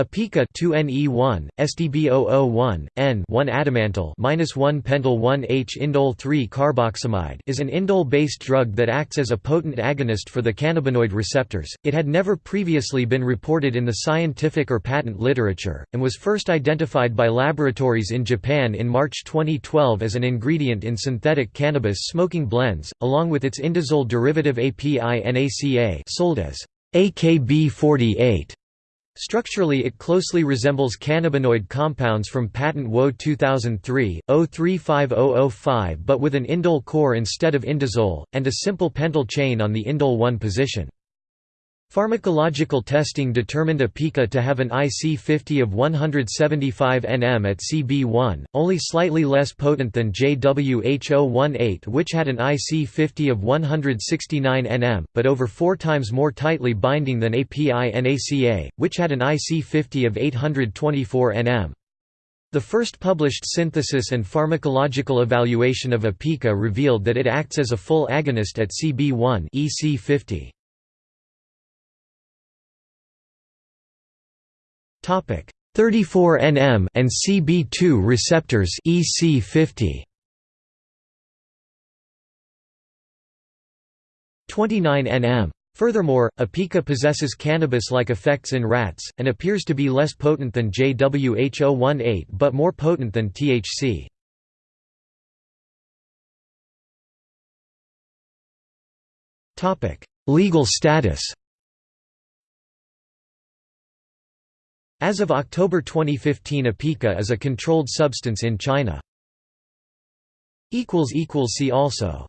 Apica 2Ne1, SDB001, N 1 adamantyl minus 1 pentyl 1H indole 3 carboxamide is an indole-based drug that acts as a potent agonist for the cannabinoid receptors. It had never previously been reported in the scientific or patent literature, and was first identified by laboratories in Japan in March 2012 as an ingredient in synthetic cannabis smoking blends, along with its indazole derivative API NACA sold as AKB48. Structurally it closely resembles cannabinoid compounds from patent WO 2003, 035005 but with an indole core instead of indazole, and a simple pentyl chain on the indole 1 position. Pharmacological testing determined Apica to have an IC50 of 175 nm at CB1, only slightly less potent than JWH018 which had an IC50 of 169 nm, but over four times more tightly binding than API-NACA, which had an IC50 of 824 nm. The first published synthesis and pharmacological evaluation of Apica revealed that it acts as a full agonist at CB1 EC50. 34 nm and CB2 receptors EC50 29 nm Furthermore, Apica possesses cannabis-like effects in rats, and appears to be less potent than JWH018 but more potent than THC. Legal status As of October 2015 Apica is a controlled substance in China. See also